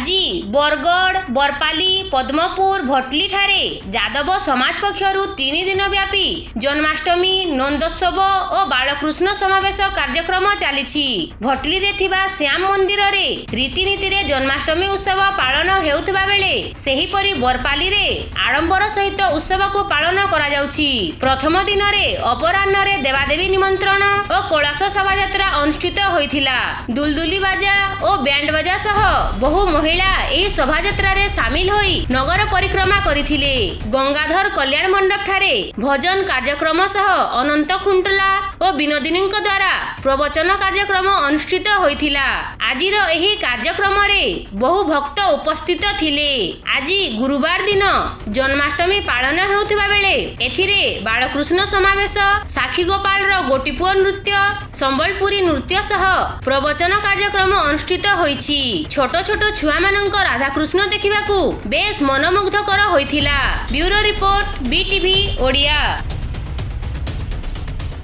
Один. ବରଗଡ଼ ବରପାଲି ପଦ୍ମପୁର ଭଟଲିଠାରେ ଯାଦବ ସମାଜ ପକ୍ଷରୁ ତିନି ଦିନ ବ୍ୟାପୀ ଜନ୍ମାଷ୍ଟମୀ ନନ୍ଦୋତ୍ସବ ଓ ବାଳକୃଷ୍ଣ ସମାବେଶ କାର୍ଯ୍ୟକ୍ରମ ଚାଲିଛି। ଭଟଲିରେ ଥିବା ଶ୍ୟାମ ମନ୍ଦିରରେ ରୀତିନୀତିରେ ଜନ୍ମାଷ୍ଟମୀ ଉତ୍ସବ ପାଳନ ହେଉଥିବା ବେଳେ ସେହିପରି ବରପାଲିରେ ଆଡମ୍ବର ସହିତ ଉତ୍ସବକୁ ପାଳନ କରାଯାଉଛି। ପ୍ରଥମ ଦିନରେ ଅପରାହ୍ନରେ ଦେବାଦେବୀ ନିମନ୍ତ୍ରଣ ଓ କୈଳାସ ଶୋଭାଯାତ୍ରା ଅନୁଷ୍ଠିତ ହୋଇଥିଲା। ଦୁଲଦୁଲି ବାଜା ଓ ବ୍ୟାଣ୍ଡ ବାଜା ସହ ବହୁ ମହିଳା ଏହି ଶୋଭାଯାତ୍ରାରେ ସାମିଲ ହୋଇ ନଗର ପରିକ୍ରମା କରିଥିଲେ। ଗଙ୍ଗାଧର କଲ୍ୟାଣ ମଣ୍ଡପଠାରେ ଭଜନ କାର୍ଯ୍ୟକ୍ରମ ସହ ଅନନ୍ତ ଖୁଣ୍ଟଲା ଓ ବିନୋଦିନୀଙ୍କ ଦ୍ୱାରା ପ୍ରବଚନ କାର୍ଯ୍ୟକ୍ରମ ଅନୁଷ୍ଠିତ ହୋଇଥିଲା। ଆଜିର ଏହି କାର୍ଯ୍ୟକ୍ରମରେ ବହୁ ଭକ୍ତ ଉପସ୍ଥିତ ଥିଲେ। ଆଜି ଗୁରୁବାର ଦିନ ଜନ୍ମାଷ୍ଟମୀ ପାଳନ ହେଉଥିବା ବେଳେ ଏଥିରେ ବାଳକୃଷ୍ଣ ସମାବେଶ ସାକ୍ଷୀ ଗୋପାଳର ଗୋଟିପୁଅ ନୃତ୍ୟ ସମ୍ବଲପୁରୀ ନୃତ୍ୟ ସହ ପ୍ରବଚନ କାର୍ଯ୍ୟକ୍ରମ ଅନୁଷ୍ଠିତ ହୋଇଛି। ଛୋଟ ଛୋଟ ଛୁଆମାନଙ୍କ ରାଧାକୃଷ୍ଣ ଦେଖିବାକୁ ବେଶ ମନମୁଗ୍ଧକର ହୋଇଥିଲା। Bureau report BTV Odia.